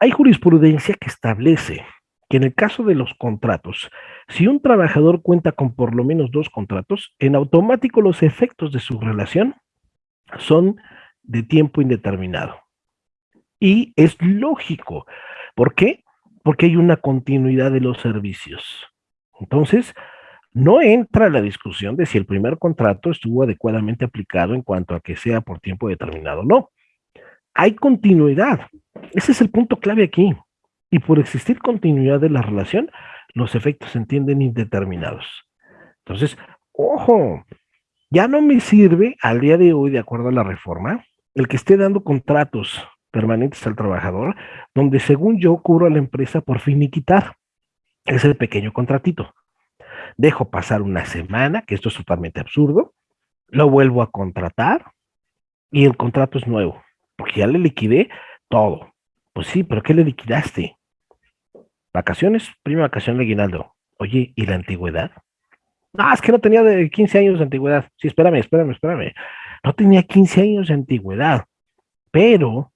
Hay jurisprudencia que establece que en el caso de los contratos, si un trabajador cuenta con por lo menos dos contratos, en automático los efectos de su relación son de tiempo indeterminado. Y es lógico. ¿Por qué? Porque hay una continuidad de los servicios. Entonces, no entra la discusión de si el primer contrato estuvo adecuadamente aplicado en cuanto a que sea por tiempo determinado. No. Hay continuidad. Ese es el punto clave aquí. Y por existir continuidad de la relación, los efectos se entienden indeterminados. Entonces, ojo, ya no me sirve al día de hoy, de acuerdo a la reforma, el que esté dando contratos permanentes al trabajador, donde según yo cubro a la empresa por finiquitar ese pequeño contratito. Dejo pasar una semana, que esto es totalmente absurdo, lo vuelvo a contratar y el contrato es nuevo, porque ya le liquidé todo. Pues sí, pero ¿qué le liquidaste? Vacaciones, prima vacación de aguinaldo. Oye, ¿y la antigüedad? No, es que no tenía de 15 años de antigüedad. Sí, espérame, espérame, espérame. No tenía 15 años de antigüedad. Pero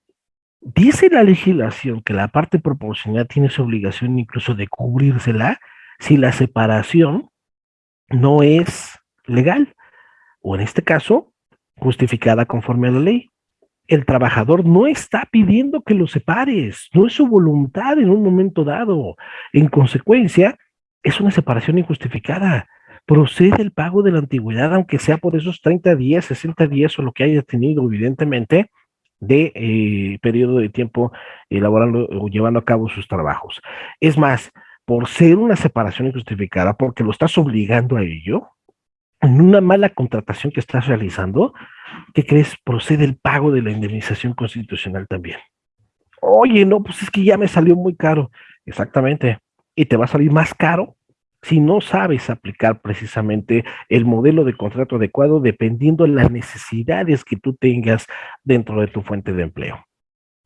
dice la legislación que la parte proporcional tiene su obligación incluso de cubrírsela si la separación no es legal o en este caso justificada conforme a la ley el trabajador no está pidiendo que lo separes, no es su voluntad en un momento dado. En consecuencia, es una separación injustificada. Procede el pago de la antigüedad, aunque sea por esos 30 días, 60 días o lo que haya tenido, evidentemente, de eh, periodo de tiempo elaborando o llevando a cabo sus trabajos. Es más, por ser una separación injustificada, porque lo estás obligando a ello, en una mala contratación que estás realizando, ¿qué crees? Procede el pago de la indemnización constitucional también. Oye, no, pues es que ya me salió muy caro. Exactamente. Y te va a salir más caro si no sabes aplicar precisamente el modelo de contrato adecuado dependiendo de las necesidades que tú tengas dentro de tu fuente de empleo.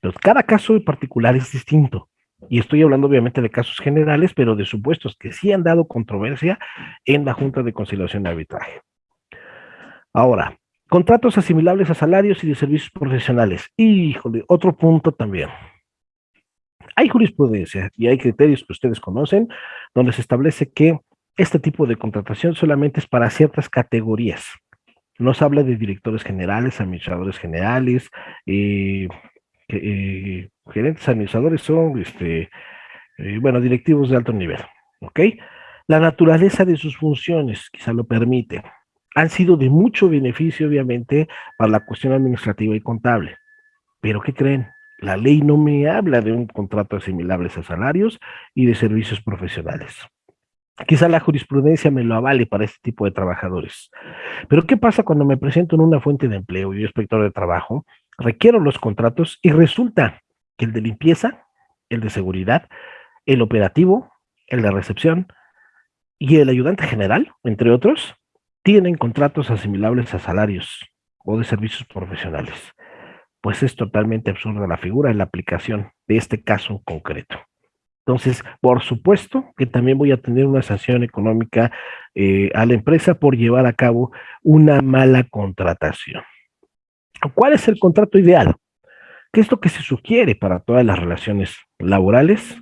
Entonces, cada caso en particular es distinto. Y estoy hablando obviamente de casos generales, pero de supuestos que sí han dado controversia en la Junta de Conciliación y Arbitraje. Ahora, contratos asimilables a salarios y de servicios profesionales. Híjole, otro punto también. Hay jurisprudencia y hay criterios que ustedes conocen donde se establece que este tipo de contratación solamente es para ciertas categorías. Nos habla de directores generales, administradores generales, eh, eh, gerentes administradores son, este, eh, bueno, directivos de alto nivel, ¿ok? La naturaleza de sus funciones quizá lo permite. Han sido de mucho beneficio, obviamente, para la cuestión administrativa y contable. Pero, ¿qué creen? La ley no me habla de un contrato asimilables a salarios y de servicios profesionales. Quizá la jurisprudencia me lo avale para este tipo de trabajadores. Pero ¿qué pasa cuando me presento en una fuente de empleo y inspector de trabajo requiero los contratos y resulta el de limpieza, el de seguridad, el operativo, el de recepción y el ayudante general, entre otros, tienen contratos asimilables a salarios o de servicios profesionales. Pues es totalmente absurda la figura en la aplicación de este caso concreto. Entonces, por supuesto que también voy a tener una sanción económica eh, a la empresa por llevar a cabo una mala contratación. ¿Cuál es el contrato ideal? ¿Qué es lo que se sugiere para todas las relaciones laborales?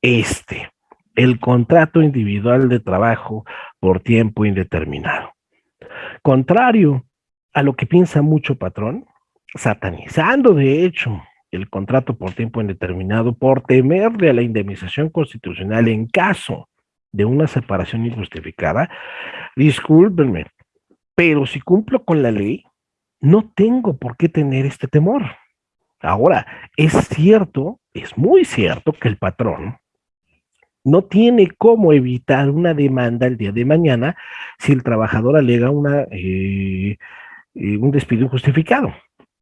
Este, el contrato individual de trabajo por tiempo indeterminado. Contrario a lo que piensa mucho patrón, satanizando de hecho el contrato por tiempo indeterminado por temerle a la indemnización constitucional en caso de una separación injustificada, discúlpenme, pero si cumplo con la ley, no tengo por qué tener este temor. Ahora, es cierto, es muy cierto que el patrón no tiene cómo evitar una demanda el día de mañana si el trabajador alega una, eh, eh, un despido injustificado.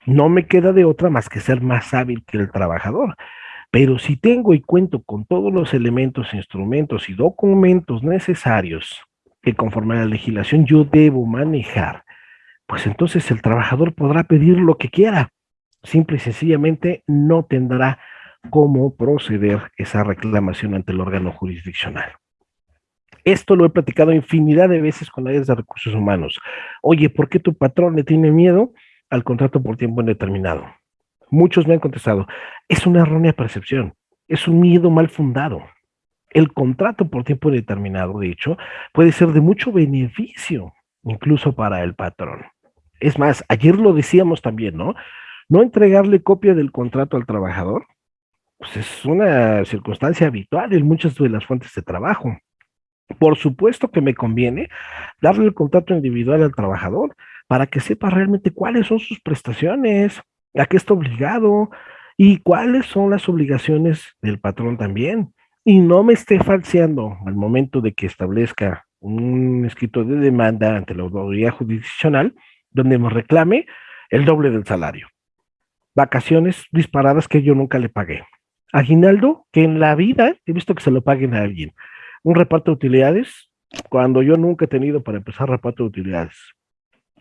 No me queda de otra más que ser más hábil que el trabajador. Pero si tengo y cuento con todos los elementos, instrumentos y documentos necesarios que conforme a la legislación yo debo manejar pues entonces el trabajador podrá pedir lo que quiera. Simple y sencillamente no tendrá cómo proceder esa reclamación ante el órgano jurisdiccional. Esto lo he platicado infinidad de veces con áreas de recursos humanos. Oye, ¿por qué tu patrón le tiene miedo al contrato por tiempo indeterminado? Muchos me han contestado, es una errónea percepción. es un miedo mal fundado. El contrato por tiempo determinado, de hecho, puede ser de mucho beneficio, incluso para el patrón. Es más, ayer lo decíamos también, ¿no? No entregarle copia del contrato al trabajador, pues es una circunstancia habitual en muchas de las fuentes de trabajo. Por supuesto que me conviene darle el contrato individual al trabajador para que sepa realmente cuáles son sus prestaciones, a qué está obligado y cuáles son las obligaciones del patrón también. Y no me esté falseando al momento de que establezca un escrito de demanda ante la autoridad jurisdiccional donde me reclame el doble del salario. Vacaciones disparadas que yo nunca le pagué. Aguinaldo, que en la vida he visto que se lo paguen a alguien. Un reparto de utilidades, cuando yo nunca he tenido para empezar reparto de utilidades.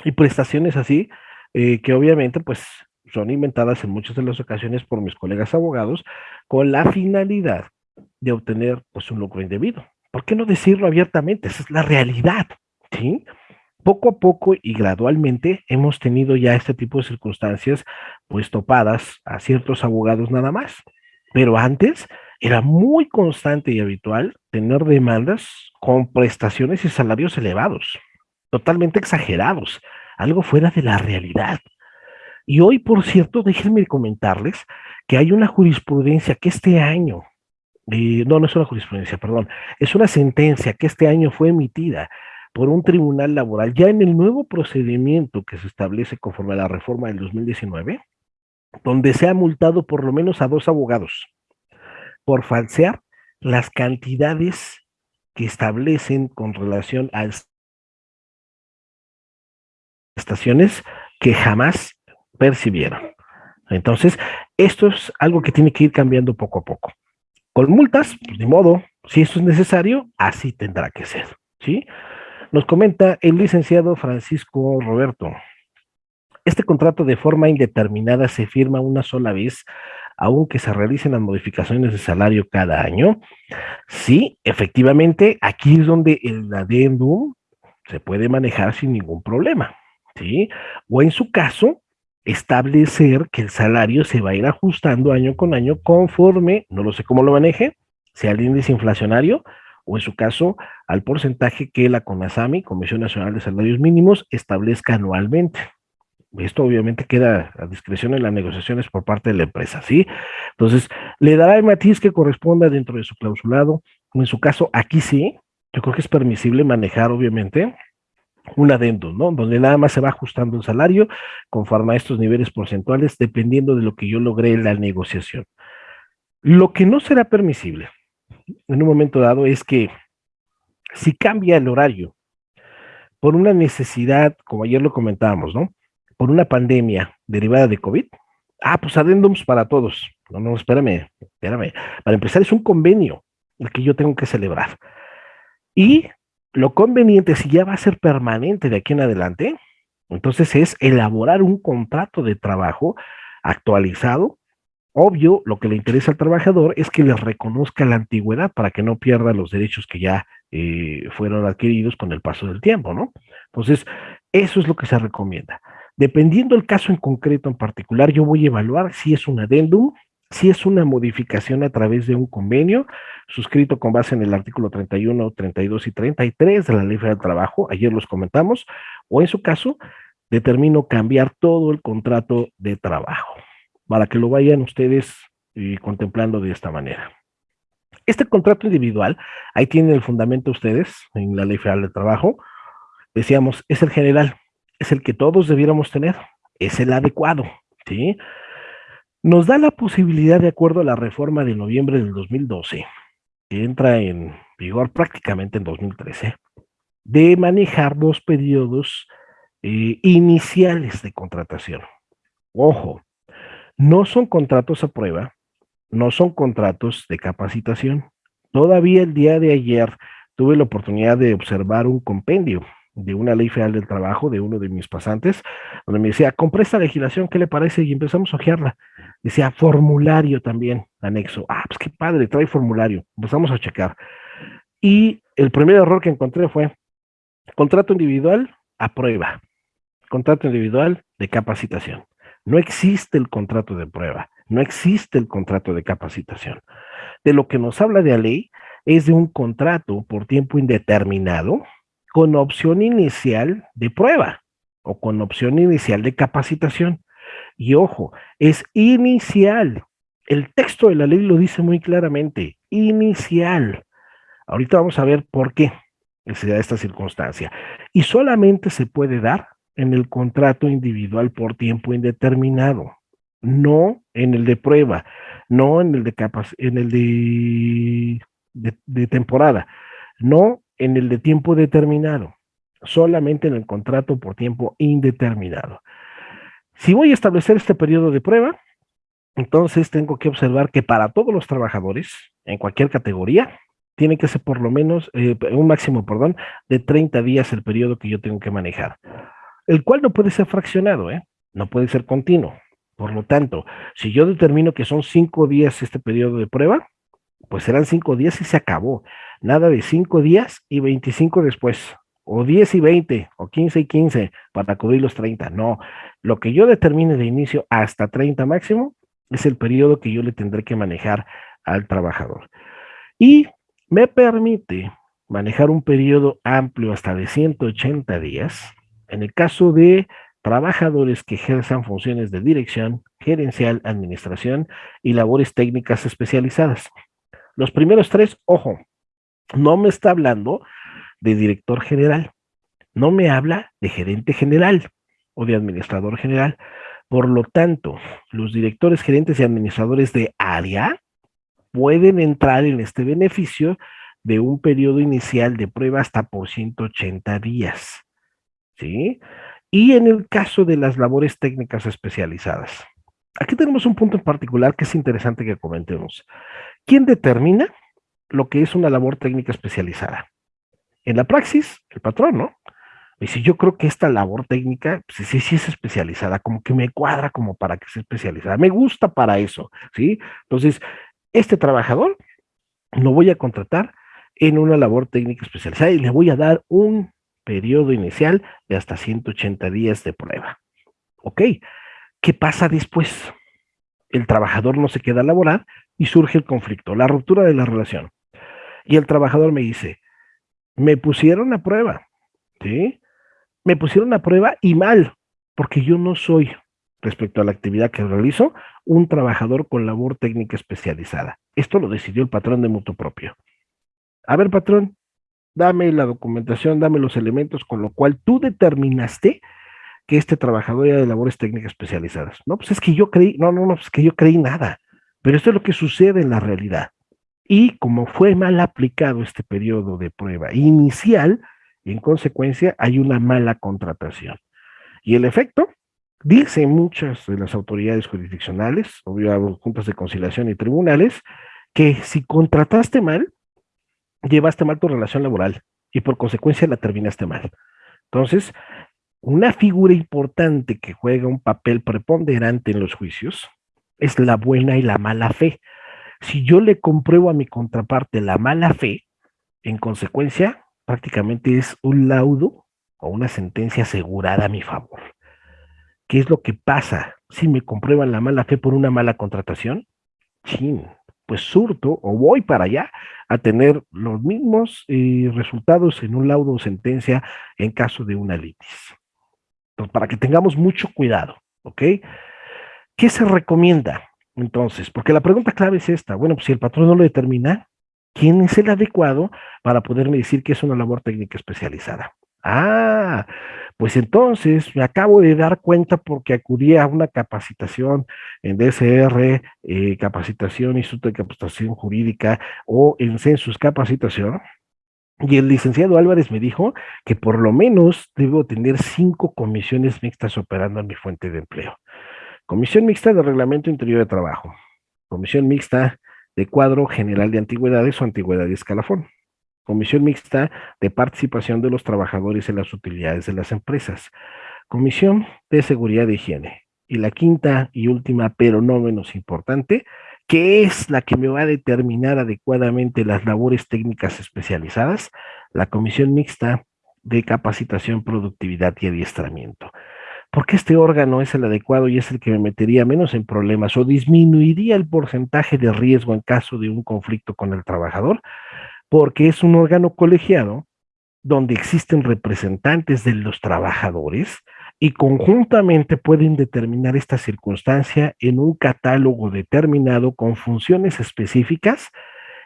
Y prestaciones así, eh, que obviamente pues son inventadas en muchas de las ocasiones por mis colegas abogados con la finalidad de obtener pues un lucro indebido. ¿Por qué no decirlo abiertamente? Esa es la realidad, ¿sí? Poco a poco y gradualmente hemos tenido ya este tipo de circunstancias pues topadas a ciertos abogados nada más. Pero antes era muy constante y habitual tener demandas con prestaciones y salarios elevados, totalmente exagerados, algo fuera de la realidad. Y hoy, por cierto, déjenme comentarles que hay una jurisprudencia que este año, eh, no, no es una jurisprudencia, perdón, es una sentencia que este año fue emitida por un tribunal laboral, ya en el nuevo procedimiento que se establece conforme a la reforma del 2019, donde se ha multado por lo menos a dos abogados por falsear las cantidades que establecen con relación a estaciones que jamás percibieron. Entonces, esto es algo que tiene que ir cambiando poco a poco. Con multas, pues, de modo, si eso es necesario, así tendrá que ser, ¿sí? Nos comenta el licenciado Francisco Roberto. Este contrato de forma indeterminada se firma una sola vez, aunque se realicen las modificaciones de salario cada año. Sí, efectivamente, aquí es donde el adendum se puede manejar sin ningún problema, ¿sí? O en su caso, establecer que el salario se va a ir ajustando año con año conforme, no lo sé cómo lo maneje, sea el índice inflacionario o en su caso al porcentaje que la CONASAMI, Comisión Nacional de Salarios Mínimos, establezca anualmente. Esto obviamente queda a discreción en las negociaciones por parte de la empresa, ¿sí? Entonces, le dará el matiz que corresponda dentro de su clausulado, en su caso, aquí sí, yo creo que es permisible manejar, obviamente, un adendo, ¿no? Donde nada más se va ajustando el salario conforme a estos niveles porcentuales, dependiendo de lo que yo logré en la negociación. Lo que no será permisible en un momento dado es que si cambia el horario por una necesidad, como ayer lo comentábamos, ¿no? por una pandemia derivada de COVID, ah, pues adendums para todos. No, no, espérame, espérame. Para empezar, es un convenio el que yo tengo que celebrar. Y lo conveniente, si ya va a ser permanente de aquí en adelante, entonces es elaborar un contrato de trabajo actualizado. Obvio, lo que le interesa al trabajador es que le reconozca la antigüedad para que no pierda los derechos que ya eh, fueron adquiridos con el paso del tiempo, ¿no? Entonces, eso es lo que se recomienda. Dependiendo del caso en concreto en particular, yo voy a evaluar si es un adendum, si es una modificación a través de un convenio suscrito con base en el artículo 31, 32 y 33 de la Ley Federal del Trabajo, ayer los comentamos, o en su caso, determino cambiar todo el contrato de trabajo, para que lo vayan ustedes eh, contemplando de esta manera. Este contrato individual, ahí tienen el fundamento ustedes en la Ley Federal del Trabajo, decíamos, es el general, es el que todos debiéramos tener, es el adecuado, ¿sí? Nos da la posibilidad, de acuerdo a la reforma de noviembre del 2012, que entra en vigor prácticamente en 2013, de manejar dos periodos eh, iniciales de contratación. Ojo, no son contratos a prueba, no son contratos de capacitación. Todavía el día de ayer tuve la oportunidad de observar un compendio de una ley federal del trabajo de uno de mis pasantes, donde me decía, compré esta legislación, ¿qué le parece? Y empezamos a ojearla. Decía, formulario también, anexo. Ah, pues qué padre, trae formulario. Empezamos a checar. Y el primer error que encontré fue contrato individual a prueba. Contrato individual de capacitación. No existe el contrato de prueba, no existe el contrato de capacitación. de lo que nos habla de la ley es de un contrato por tiempo indeterminado con opción inicial de prueba o con opción inicial de capacitación. Y ojo, es inicial. El texto de la ley lo dice muy claramente, inicial. Ahorita vamos a ver por qué se da esta circunstancia. Y solamente se puede dar en el contrato individual por tiempo indeterminado, no en el de prueba, no en el de en el de, de temporada, no en el de tiempo determinado, solamente en el contrato por tiempo indeterminado. Si voy a establecer este periodo de prueba, entonces tengo que observar que para todos los trabajadores, en cualquier categoría, tiene que ser por lo menos, eh, un máximo, perdón, de 30 días el periodo que yo tengo que manejar, el cual no puede ser fraccionado, ¿eh? no puede ser continuo. Por lo tanto, si yo determino que son 5 días este periodo de prueba, pues serán 5 días y se acabó. Nada de 5 días y 25 después, o 10 y 20, o 15 y 15 para cubrir los 30. No, lo que yo determine de inicio hasta 30 máximo es el periodo que yo le tendré que manejar al trabajador. Y me permite manejar un periodo amplio hasta de 180 días en el caso de trabajadores que ejerzan funciones de dirección, gerencial, administración y labores técnicas especializadas. Los primeros tres, ojo, no me está hablando de director general, no me habla de gerente general o de administrador general. Por lo tanto, los directores, gerentes y administradores de área pueden entrar en este beneficio de un periodo inicial de prueba hasta por 180 días. ¿Sí? Y en el caso de las labores técnicas especializadas. Aquí tenemos un punto en particular que es interesante que comentemos. ¿Quién determina lo que es una labor técnica especializada? En la praxis, el patrón, ¿no? Y si yo creo que esta labor técnica, pues sí, sí es especializada, como que me cuadra como para que sea especializada. Me gusta para eso, ¿sí? Entonces, este trabajador lo voy a contratar en una labor técnica especializada y le voy a dar un periodo inicial de hasta 180 días de prueba. ¿Ok? ¿Qué pasa después? El trabajador no se queda a laborar y surge el conflicto, la ruptura de la relación. Y el trabajador me dice, me pusieron a prueba, ¿sí? Me pusieron a prueba y mal, porque yo no soy respecto a la actividad que realizo, un trabajador con labor técnica especializada. Esto lo decidió el patrón de mutuo propio. A ver, patrón, dame la documentación, dame los elementos con lo cual tú determinaste que este trabajador era de labores técnicas especializadas. No, pues es que yo creí, no, no, no, es que yo creí nada. Pero esto es lo que sucede en la realidad. Y como fue mal aplicado este periodo de prueba inicial, en consecuencia hay una mala contratación. Y el efecto Dicen muchas de las autoridades jurisdiccionales, obvio, juntas de conciliación y tribunales, que si contrataste mal, llevaste mal tu relación laboral y por consecuencia la terminaste mal. Entonces, una figura importante que juega un papel preponderante en los juicios es la buena y la mala fe. Si yo le compruebo a mi contraparte la mala fe, en consecuencia, prácticamente es un laudo o una sentencia asegurada a mi favor. ¿Qué es lo que pasa si me comprueban la mala fe por una mala contratación? Chin, pues surto o voy para allá a tener los mismos eh, resultados en un laudo o sentencia en caso de una litis. Entonces, para que tengamos mucho cuidado, ¿ok? ¿Qué se recomienda entonces? Porque la pregunta clave es esta. Bueno, pues si el patrón no lo determina, ¿quién es el adecuado para poderme decir que es una labor técnica especializada? Ah, pues entonces me acabo de dar cuenta porque acudí a una capacitación en DSR, eh, capacitación, Instituto de Capacitación Jurídica o en Census Capacitación. Y el licenciado Álvarez me dijo que por lo menos debo tener cinco comisiones mixtas operando en mi fuente de empleo. Comisión mixta de reglamento interior de trabajo. Comisión mixta de cuadro general de antigüedades o antigüedad de escalafón Comisión Mixta de Participación de los Trabajadores en las Utilidades de las Empresas. Comisión de Seguridad de Higiene. Y la quinta y última, pero no menos importante, que es la que me va a determinar adecuadamente las labores técnicas especializadas, la Comisión Mixta de Capacitación, Productividad y Adiestramiento. porque este órgano es el adecuado y es el que me metería menos en problemas o disminuiría el porcentaje de riesgo en caso de un conflicto con el trabajador, porque es un órgano colegiado donde existen representantes de los trabajadores y conjuntamente pueden determinar esta circunstancia en un catálogo determinado con funciones específicas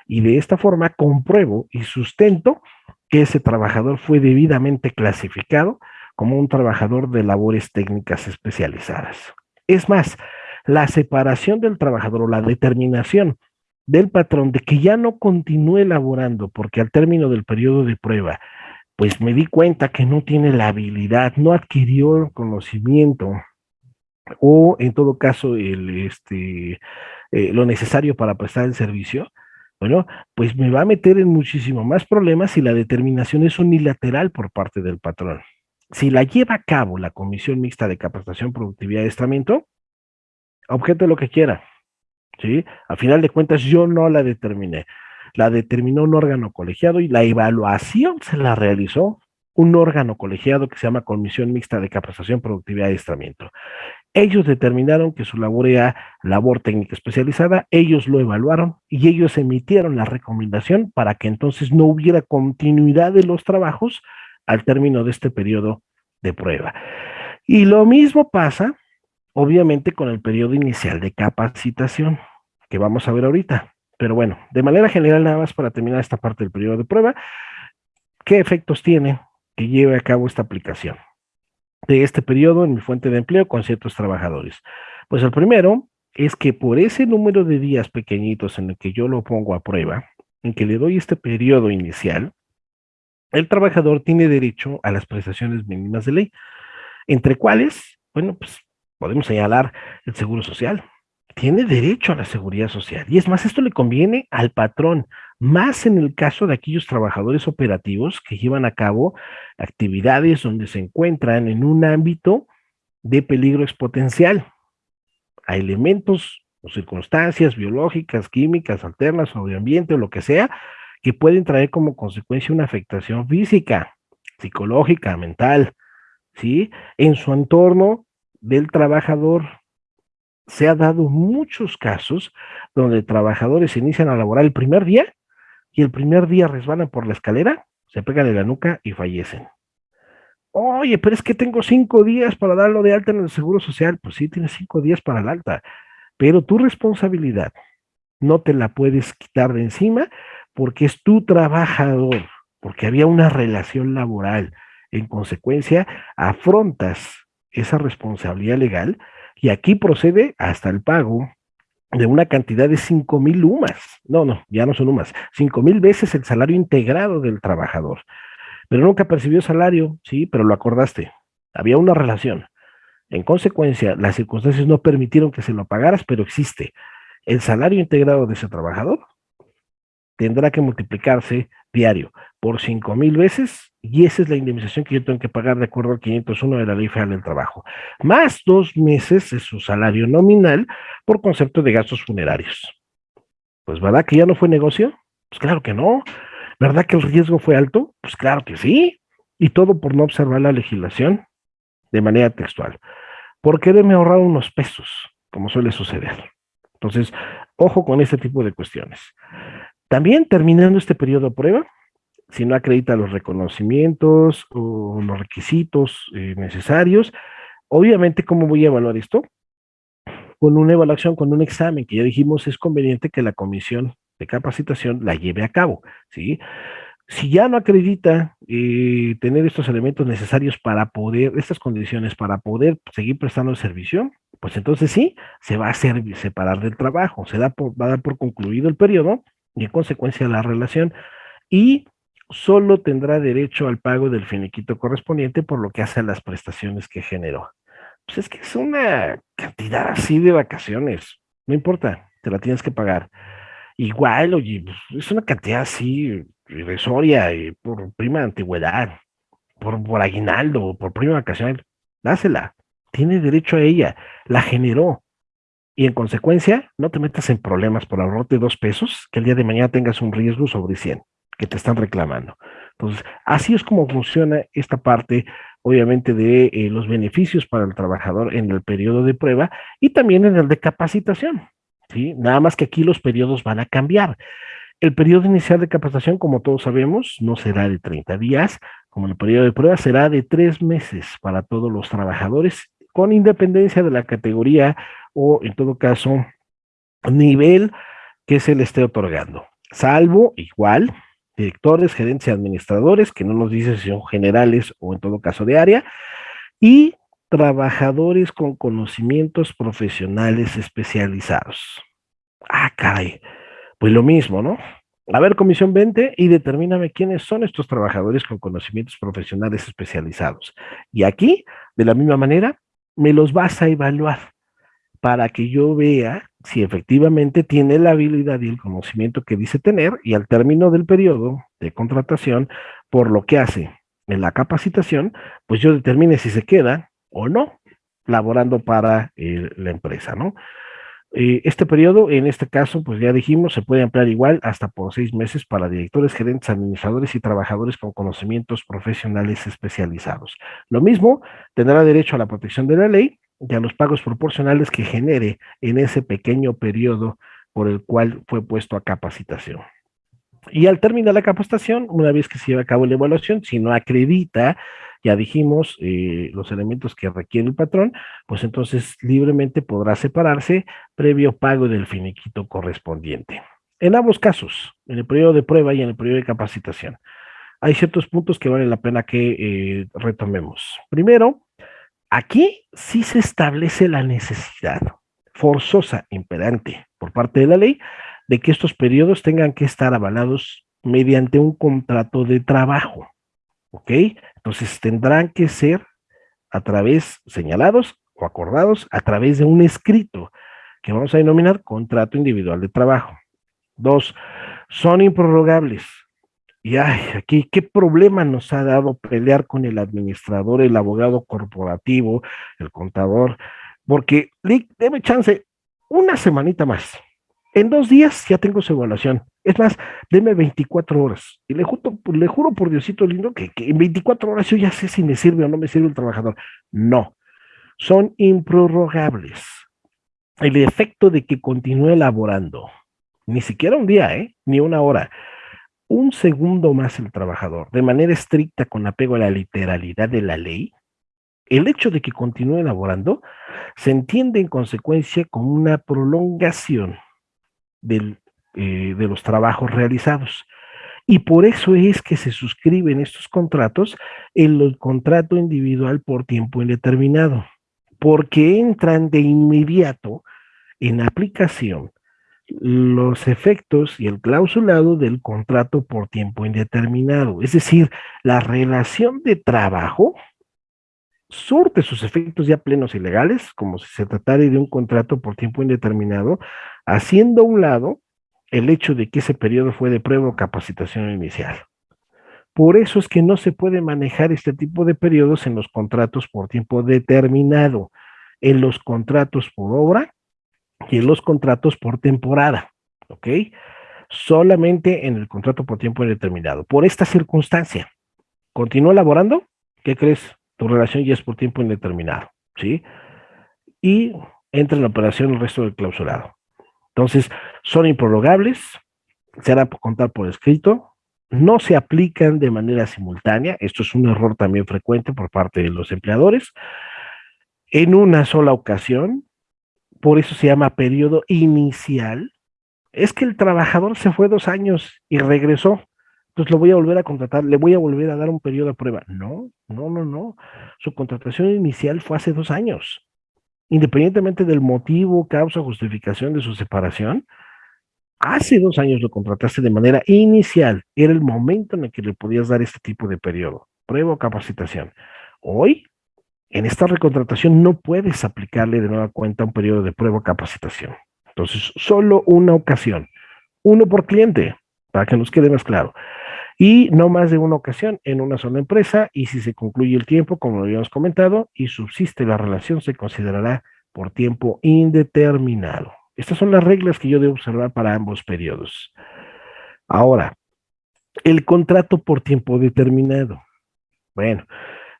y de esta forma compruebo y sustento que ese trabajador fue debidamente clasificado como un trabajador de labores técnicas especializadas. Es más, la separación del trabajador o la determinación del patrón de que ya no continúe elaborando porque al término del periodo de prueba pues me di cuenta que no tiene la habilidad, no adquirió el conocimiento o en todo caso el, este, eh, lo necesario para prestar el servicio, bueno, pues me va a meter en muchísimo más problemas si la determinación es unilateral por parte del patrón. Si la lleva a cabo la Comisión Mixta de Capacitación, Productividad y Estramiento, objeto lo que quiera, ¿sí? A final de cuentas yo no la determiné la determinó un órgano colegiado y la evaluación se la realizó un órgano colegiado que se llama Comisión Mixta de Capacitación, Productividad y Adiestramiento. Ellos determinaron que su labor era labor técnica especializada, ellos lo evaluaron y ellos emitieron la recomendación para que entonces no hubiera continuidad de los trabajos al término de este periodo de prueba. Y lo mismo pasa, obviamente, con el periodo inicial de capacitación, que vamos a ver ahorita. Pero bueno, de manera general, nada más para terminar esta parte del periodo de prueba, ¿qué efectos tiene que lleve a cabo esta aplicación de este periodo en mi fuente de empleo con ciertos trabajadores? Pues el primero es que por ese número de días pequeñitos en el que yo lo pongo a prueba, en que le doy este periodo inicial, el trabajador tiene derecho a las prestaciones mínimas de ley, entre cuales, bueno, pues podemos señalar el seguro social, tiene derecho a la seguridad social. Y es más, esto le conviene al patrón, más en el caso de aquellos trabajadores operativos que llevan a cabo actividades donde se encuentran en un ámbito de peligro exponencial a elementos o circunstancias biológicas, químicas, alternas, o ambiente o lo que sea, que pueden traer como consecuencia una afectación física, psicológica, mental, ¿sí? En su entorno del trabajador se ha dado muchos casos donde trabajadores inician a laborar el primer día y el primer día resbalan por la escalera, se pegan en la nuca y fallecen. Oye, pero es que tengo cinco días para darlo de alta en el Seguro Social. Pues sí, tienes cinco días para el alta, pero tu responsabilidad no te la puedes quitar de encima porque es tu trabajador, porque había una relación laboral. En consecuencia, afrontas esa responsabilidad legal y aquí procede hasta el pago de una cantidad de 5 mil UMAS. No, no, ya no son UMAS. 5 mil veces el salario integrado del trabajador. Pero nunca percibió salario, sí, pero lo acordaste. Había una relación. En consecuencia, las circunstancias no permitieron que se lo pagaras, pero existe. El salario integrado de ese trabajador tendrá que multiplicarse diario por 5 mil veces y esa es la indemnización que yo tengo que pagar de acuerdo al 501 de la Ley Federal del Trabajo, más dos meses de su salario nominal por concepto de gastos funerarios. Pues ¿verdad que ya no fue negocio? Pues claro que no. ¿Verdad que el riesgo fue alto? Pues claro que sí. Y todo por no observar la legislación de manera textual. Por quererme ahorrar unos pesos, como suele suceder. Entonces, ojo con este tipo de cuestiones. También terminando este periodo de prueba, si no acredita los reconocimientos o los requisitos eh, necesarios, obviamente, ¿cómo voy a evaluar esto? Con una evaluación, con un examen, que ya dijimos es conveniente que la comisión de capacitación la lleve a cabo, ¿sí? Si ya no acredita eh, tener estos elementos necesarios para poder, estas condiciones para poder seguir prestando el servicio, pues entonces sí, se va a separar del trabajo, se da por, va a dar por concluido el periodo y en consecuencia la relación y solo tendrá derecho al pago del finiquito correspondiente por lo que hace a las prestaciones que generó. Pues es que es una cantidad así de vacaciones, no importa, te la tienes que pagar. Igual, oye, pues, es una cantidad así irrisoria y por prima antigüedad, por, por aguinaldo, por prima vacación, dásela, tiene derecho a ella, la generó, y en consecuencia no te metas en problemas por ahorrarte dos pesos, que el día de mañana tengas un riesgo sobre 100 que te están reclamando. Entonces, así es como funciona esta parte obviamente, de eh, los beneficios para el trabajador en el periodo de prueba y también en el de capacitación. ¿sí? Nada más que aquí los periodos van a cambiar. El periodo inicial de capacitación, como todos sabemos, no será de 30 días, como el periodo de prueba será de tres meses para todos los trabajadores, con independencia de la categoría o, en todo caso, nivel que se le esté otorgando. Salvo, igual, directores, gerentes y administradores, que no nos dice si son generales o en todo caso de área, y trabajadores con conocimientos profesionales especializados. Ah, caray. Pues lo mismo, ¿no? A ver, comisión 20, y determíname quiénes son estos trabajadores con conocimientos profesionales especializados. Y aquí, de la misma manera, me los vas a evaluar para que yo vea si efectivamente tiene la habilidad y el conocimiento que dice tener y al término del periodo de contratación, por lo que hace en la capacitación, pues yo determine si se queda o no laborando para eh, la empresa, ¿no? Eh, este periodo, en este caso, pues ya dijimos, se puede ampliar igual hasta por seis meses para directores, gerentes, administradores y trabajadores con conocimientos profesionales especializados. Lo mismo, tendrá derecho a la protección de la ley y a los pagos proporcionales que genere en ese pequeño periodo por el cual fue puesto a capacitación. Y al terminar la capacitación, una vez que se lleva a cabo la evaluación, si no acredita ya dijimos eh, los elementos que requiere el patrón, pues entonces libremente podrá separarse previo pago del finiquito correspondiente. En ambos casos, en el periodo de prueba y en el periodo de capacitación, hay ciertos puntos que vale la pena que eh, retomemos. Primero, aquí sí se establece la necesidad forzosa, imperante, por parte de la ley, de que estos periodos tengan que estar avalados mediante un contrato de trabajo. ¿Ok? Entonces tendrán que ser a través, señalados o acordados a través de un escrito que vamos a denominar contrato individual de trabajo. Dos, son improrrogables. Y ay, aquí, ¿qué problema nos ha dado pelear con el administrador, el abogado corporativo, el contador? Porque, Lick, deme chance una semanita más. En dos días ya tengo su evaluación. Es más, deme 24 horas. Y le, juro, le juro por Diosito lindo que, en 24 horas yo ya sé si me sirve o no me sirve el trabajador. No, son improrrogables. El efecto de que continúe elaborando, ni siquiera un día, ¿eh? ni una hora, un segundo más el trabajador, de manera estricta con apego a la literalidad de la ley, el hecho de que continúe elaborando se entiende en consecuencia como una prolongación eh, de los trabajos realizados. Y por eso es que se suscriben estos contratos en el contrato individual por tiempo indeterminado, porque entran de inmediato en aplicación los efectos y el clausulado del contrato por tiempo indeterminado. Es decir, la relación de trabajo surte sus efectos ya plenos y legales, como si se tratara de un contrato por tiempo indeterminado, haciendo a un lado el hecho de que ese periodo fue de prueba o capacitación inicial. Por eso es que no se puede manejar este tipo de periodos en los contratos por tiempo determinado, en los contratos por obra y en los contratos por temporada, ¿ok? Solamente en el contrato por tiempo determinado. Por esta circunstancia, continúa elaborando, ¿qué crees? Tu relación ya es por tiempo indeterminado, ¿sí? Y entra en operación el resto del clausurado. Entonces, son improrrogables, se hará contar por escrito, no se aplican de manera simultánea, esto es un error también frecuente por parte de los empleadores, en una sola ocasión, por eso se llama periodo inicial, es que el trabajador se fue dos años y regresó, entonces lo voy a volver a contratar, le voy a volver a dar un periodo de prueba. No, no, no, no. Su contratación inicial fue hace dos años independientemente del motivo, causa, justificación de su separación, hace dos años lo contrataste de manera inicial, era el momento en el que le podías dar este tipo de periodo, prueba o capacitación. Hoy, en esta recontratación no puedes aplicarle de nueva cuenta un periodo de prueba o capacitación. Entonces, solo una ocasión, uno por cliente, para que nos quede más claro y no más de una ocasión en una sola empresa y si se concluye el tiempo, como lo habíamos comentado, y subsiste la relación, se considerará por tiempo indeterminado. Estas son las reglas que yo debo observar para ambos periodos. Ahora, el contrato por tiempo determinado. Bueno,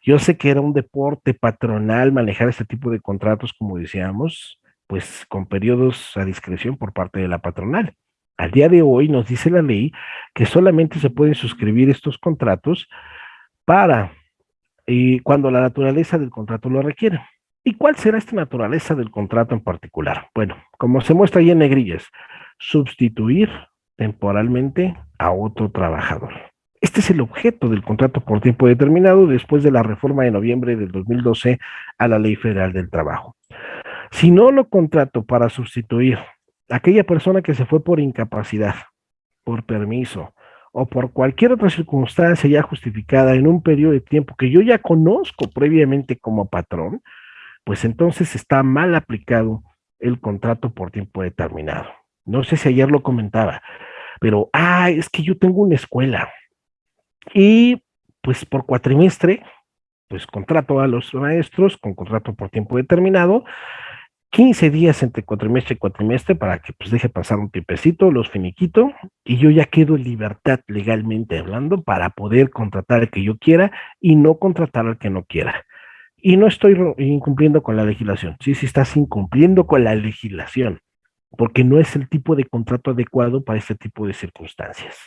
Yo sé que era un deporte patronal manejar este tipo de contratos, como decíamos, pues con periodos a discreción por parte de la patronal. Al día de hoy nos dice la ley que solamente se pueden suscribir estos contratos para y cuando la naturaleza del contrato lo requiere. ¿Y cuál será esta naturaleza del contrato en particular? Bueno, como se muestra ahí en negrillas, sustituir temporalmente a otro trabajador. Este es el objeto del contrato por tiempo determinado después de la reforma de noviembre del 2012 a la Ley Federal del Trabajo. Si no lo contrato para sustituir a aquella persona que se fue por incapacidad, por permiso o por cualquier otra circunstancia ya justificada en un periodo de tiempo que yo ya conozco previamente como patrón, pues entonces está mal aplicado el contrato por tiempo determinado. No sé si ayer lo comentaba, pero, ah, es que yo tengo una escuela y pues por cuatrimestre, pues contrato a los maestros con contrato por tiempo determinado, 15 días entre cuatrimestre y cuatrimestre para que pues deje pasar un tiempecito, los finiquito, y yo ya quedo en libertad legalmente hablando para poder contratar al que yo quiera y no contratar al que no quiera. Y no estoy incumpliendo con la legislación. Sí, sí estás incumpliendo con la legislación, porque no es el tipo de contrato adecuado para este tipo de circunstancias.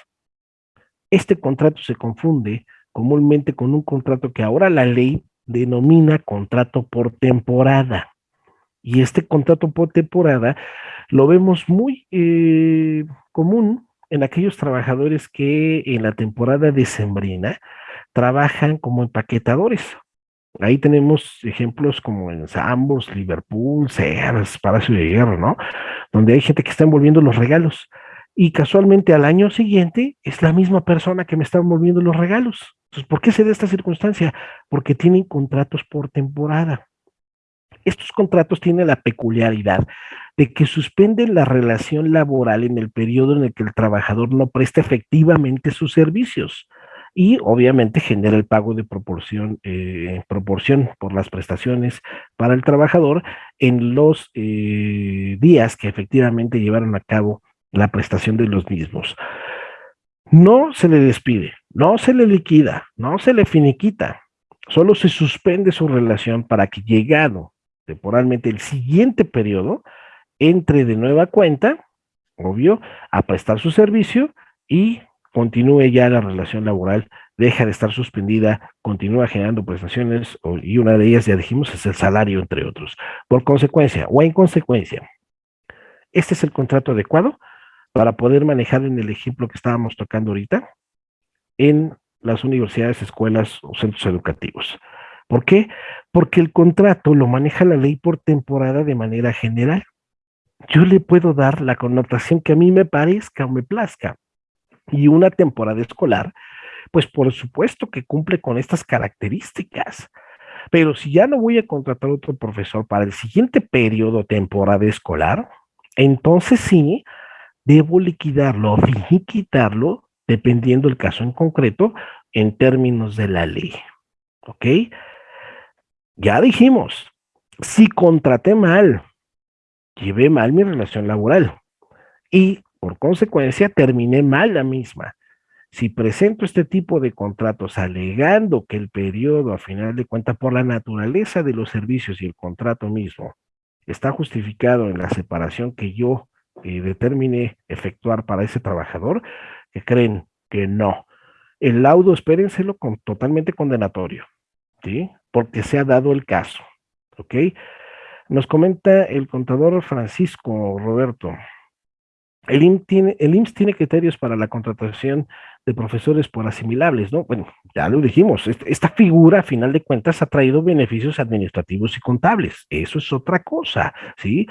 Este contrato se confunde comúnmente con un contrato que ahora la ley denomina contrato por temporada. Y este contrato por temporada lo vemos muy eh, común en aquellos trabajadores que en la temporada decembrina trabajan como empaquetadores. Ahí tenemos ejemplos como en Sambos, Liverpool, Sears, Palacio de Hierro, ¿no? Donde hay gente que está envolviendo los regalos y casualmente al año siguiente es la misma persona que me está envolviendo los regalos. Entonces, ¿por qué se da esta circunstancia? Porque tienen contratos por temporada. Estos contratos tienen la peculiaridad de que suspenden la relación laboral en el periodo en el que el trabajador no presta efectivamente sus servicios y obviamente genera el pago de proporción, eh, proporción por las prestaciones para el trabajador en los eh, días que efectivamente llevaron a cabo la prestación de los mismos. No se le despide, no se le liquida, no se le finiquita, solo se suspende su relación para que llegado temporalmente el siguiente periodo, entre de nueva cuenta, obvio, a prestar su servicio y continúe ya la relación laboral, deja de estar suspendida, continúa generando prestaciones y una de ellas, ya dijimos, es el salario, entre otros. Por consecuencia o en consecuencia, este es el contrato adecuado para poder manejar en el ejemplo que estábamos tocando ahorita en las universidades, escuelas o centros educativos. ¿Por qué? Porque el contrato lo maneja la ley por temporada de manera general. Yo le puedo dar la connotación que a mí me parezca o me plazca. Y una temporada escolar, pues por supuesto que cumple con estas características. Pero si ya no voy a contratar otro profesor para el siguiente periodo temporada escolar, entonces sí, debo liquidarlo o quitarlo, dependiendo del caso en concreto, en términos de la ley. ¿Ok? Ya dijimos, si contraté mal, llevé mal mi relación laboral y por consecuencia terminé mal la misma. Si presento este tipo de contratos alegando que el periodo, a final de cuentas, por la naturaleza de los servicios y el contrato mismo, está justificado en la separación que yo y determine efectuar para ese trabajador, que creen que no. El laudo, espérenselo con, totalmente condenatorio, ¿sí? Porque se ha dado el caso, ¿ok? Nos comenta el contador Francisco Roberto. El IMSS tiene, criterios para la contratación de profesores por asimilables, ¿no? Bueno, ya lo dijimos, esta figura, a final de cuentas, ha traído beneficios administrativos y contables. Eso es otra cosa, ¿sí?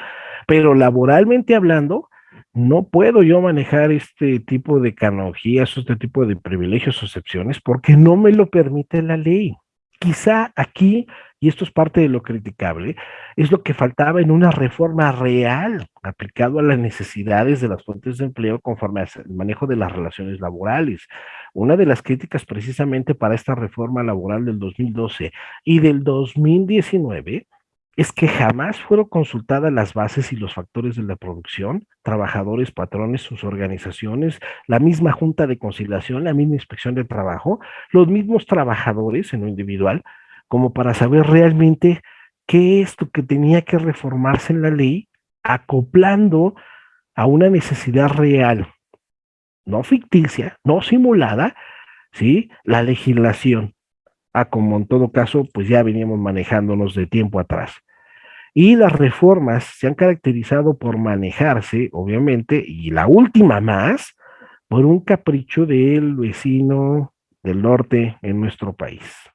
Pero laboralmente hablando, no puedo yo manejar este tipo de canogías, este tipo de privilegios o excepciones, porque no me lo permite la ley. Quizá aquí y esto es parte de lo criticable, es lo que faltaba en una reforma real aplicado a las necesidades de las fuentes de empleo conforme al manejo de las relaciones laborales. Una de las críticas precisamente para esta reforma laboral del 2012 y del 2019 es que jamás fueron consultadas las bases y los factores de la producción, trabajadores, patrones, sus organizaciones, la misma junta de conciliación, la misma inspección de trabajo, los mismos trabajadores en lo individual, como para saber realmente qué es lo que tenía que reformarse en la ley, acoplando a una necesidad real, no ficticia, no simulada, ¿sí? La legislación, a como en todo caso, pues ya veníamos manejándonos de tiempo atrás. Y las reformas se han caracterizado por manejarse, obviamente, y la última más, por un capricho del vecino del norte en nuestro país.